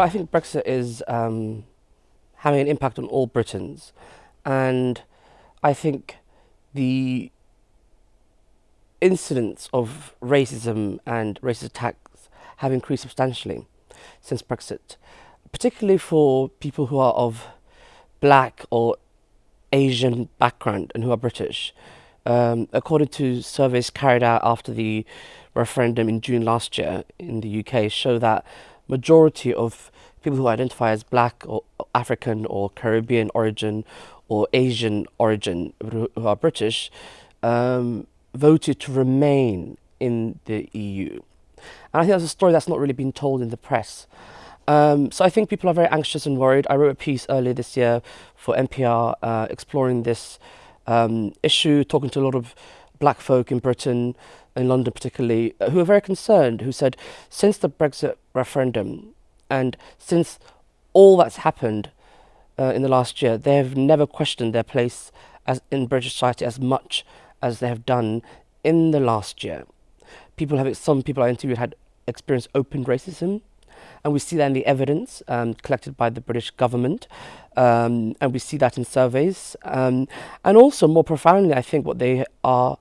I think Brexit is um, having an impact on all Britons, and I think the incidents of racism and racist attacks have increased substantially since Brexit, particularly for people who are of black or Asian background and who are British. Um, according to surveys carried out after the referendum in June last year in the UK, show that majority of people who identify as black or African or Caribbean origin or Asian origin who are British um, voted to remain in the EU. And I think that's a story that's not really been told in the press. Um, so I think people are very anxious and worried. I wrote a piece earlier this year for NPR uh, exploring this um, issue, talking to a lot of black folk in Britain, in London particularly, uh, who are very concerned, who said since the Brexit referendum and since all that's happened uh, in the last year, they have never questioned their place as in British society as much as they have done in the last year. People have, some people I interviewed had experienced open racism, and we see that in the evidence um, collected by the British government, um, and we see that in surveys. Um, and also, more profoundly, I think what they are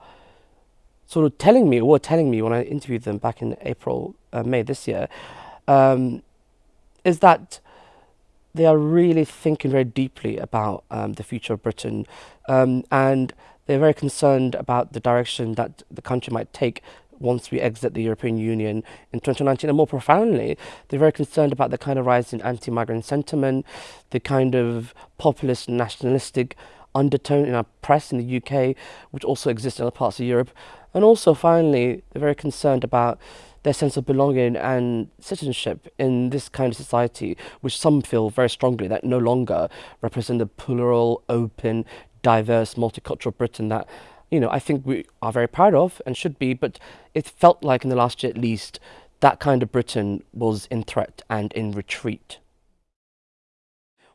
sort of telling me, or were telling me when I interviewed them back in April, uh, May this year, um, is that they are really thinking very deeply about um, the future of Britain um, and they're very concerned about the direction that the country might take once we exit the European Union in 2019. And more profoundly, they're very concerned about the kind of rise in anti-migrant sentiment, the kind of populist nationalistic undertone in our press in the UK, which also exists in other parts of Europe. And also, finally, they're very concerned about their sense of belonging and citizenship in this kind of society, which some feel very strongly that no longer represent the plural, open, diverse, multicultural Britain that, you know, I think we are very proud of and should be, but it felt like in the last year at least that kind of Britain was in threat and in retreat.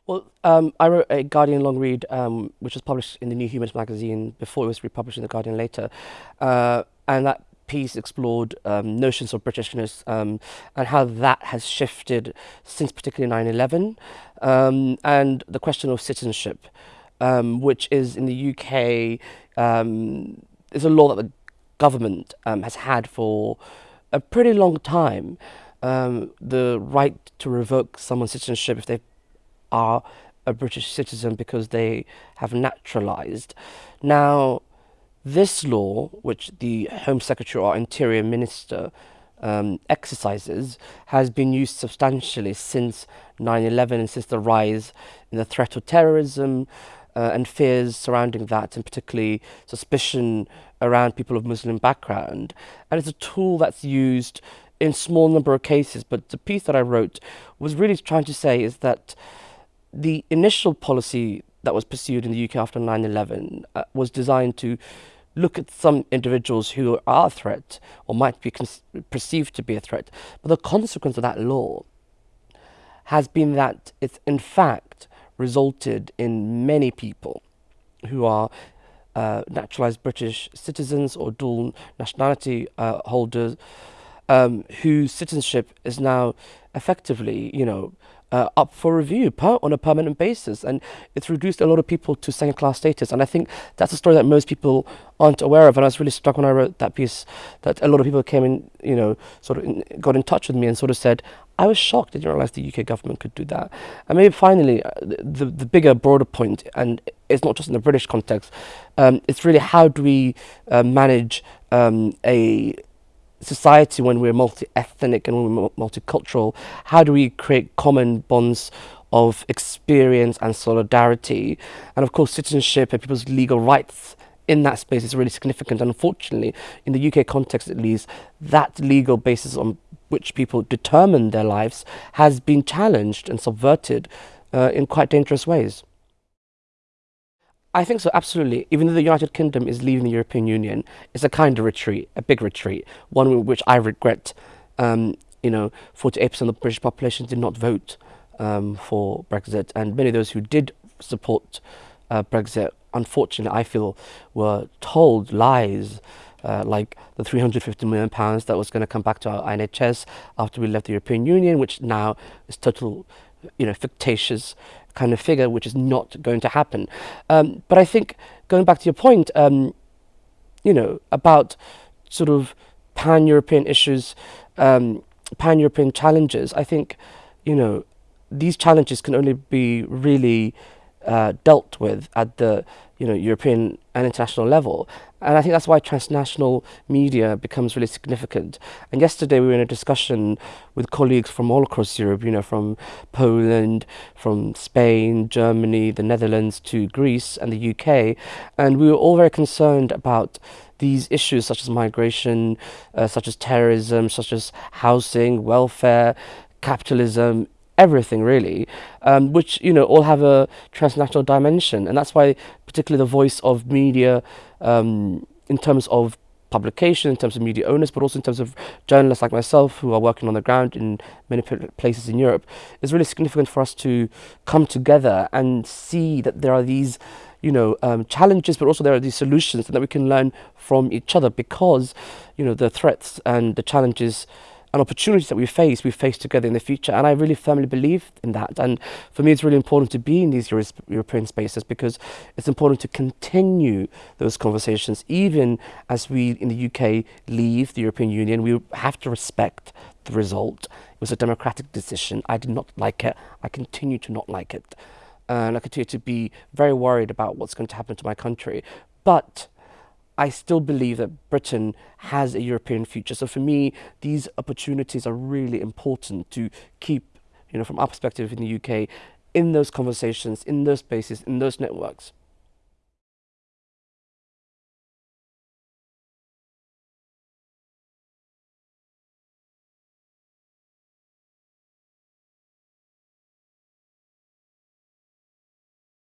Well, um, I wrote a Guardian long read, um, which was published in the New Humanist magazine before it was republished in the Guardian later, uh, and that piece explored um, notions of Britishness um, and how that has shifted since particularly 9-11 um, and the question of citizenship, um, which is in the UK, um, is a law that the government um, has had for a pretty long time. the right to revoke someone's citizenship if they are a British citizen because they have naturalised. Now, this law, which the Home Secretary or Interior Minister um, exercises, has been used substantially since 9-11 and since the rise in the threat of terrorism uh, and fears surrounding that, and particularly suspicion around people of Muslim background. And it's a tool that's used in small number of cases, but the piece that I wrote was really trying to say is that the initial policy that was pursued in the UK after 9-11 uh, was designed to look at some individuals who are a threat or might be perceived to be a threat. But the consequence of that law has been that it's in fact resulted in many people who are uh, naturalized British citizens or dual nationality uh, holders um, whose citizenship is now effectively, you know, uh, up for review per, on a permanent basis. And it's reduced a lot of people to second class status. And I think that's a story that most people aren't aware of. And I was really struck when I wrote that piece that a lot of people came in, you know, sort of in, got in touch with me and sort of said, I was shocked I didn't realize the UK government could do that. And maybe finally, uh, the, the bigger, broader point, and it's not just in the British context, um, it's really how do we uh, manage um, a society when we're multi-ethnic and when we're multicultural, how do we create common bonds of experience and solidarity? And of course, citizenship and people's legal rights in that space is really significant. And unfortunately, in the UK context at least, that legal basis on which people determine their lives has been challenged and subverted uh, in quite dangerous ways. I think so, absolutely. Even though the United Kingdom is leaving the European Union, it's a kind of retreat, a big retreat, one which I regret. Um, you know, 48% of the British population did not vote um, for Brexit, and many of those who did support uh, Brexit, unfortunately, I feel, were told lies uh, like the 350 million pounds that was going to come back to our NHS after we left the European Union, which now is total, you know, fictitious kind of figure, which is not going to happen. Um, but I think going back to your point, um, you know, about sort of pan-European issues, um, pan-European challenges, I think, you know, these challenges can only be really uh, dealt with at the you know European and international level, and I think that's why transnational media becomes really significant. And yesterday we were in a discussion with colleagues from all across Europe, you know, from Poland, from Spain, Germany, the Netherlands to Greece and the UK, and we were all very concerned about these issues such as migration, uh, such as terrorism, such as housing, welfare, capitalism, everything really, um, which you know all have a transnational dimension, and that's why particularly the voice of media um, in terms of publication, in terms of media owners, but also in terms of journalists like myself who are working on the ground in many places in Europe, is really significant for us to come together and see that there are these you know um, challenges but also there are these solutions and that we can learn from each other because you know the threats and the challenges and opportunities that we face, we face together in the future. And I really firmly believe in that. And for me, it's really important to be in these Euro European spaces because it's important to continue those conversations, even as we in the UK leave the European Union. We have to respect the result. It was a democratic decision. I did not like it. I continue to not like it. And I continue to be very worried about what's going to happen to my country. But I still believe that Britain has a European future. So for me, these opportunities are really important to keep, you know, from our perspective in the UK, in those conversations, in those spaces, in those networks.